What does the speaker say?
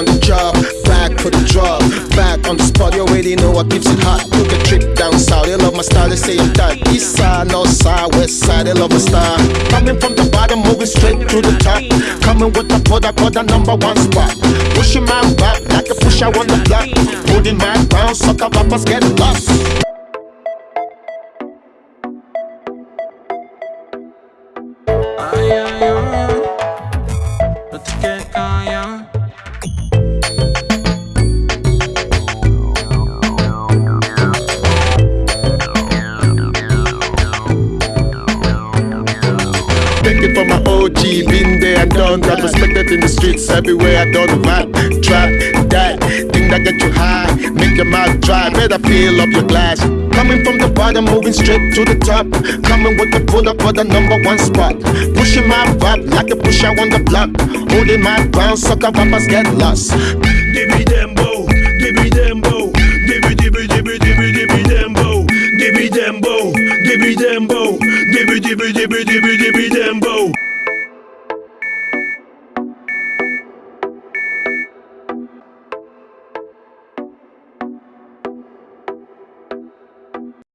on the job, back for the drop, back on the spot. You already know what keeps it hot. Took a trip down south, they love my style. They say I'm that east side, north side, west side. They love my style. Coming from the bottom, moving straight to the top. Coming with the product, for the number one spot. Pushing my back like a pusher on the block. Holding my ground, sucker rappers get lost. G been there, done that. Respected in the streets everywhere. I done rap, trap, that thing that get you high, make your mouth dry. Better fill up your glass. Coming from the bottom, moving straight to the top. Coming with the pull up for the number one spot. Pushing my vibe like a pusher on the block. Holding my ground, sucker rappers get lost. Dibby Dembo, Dibby Dembo, Dibby Dibby Dibby Dibby Dibby Dembo, Dibby Dembo, Dibby Dembo, Dibby Dibby Dibby Dibby Dibby Dembo.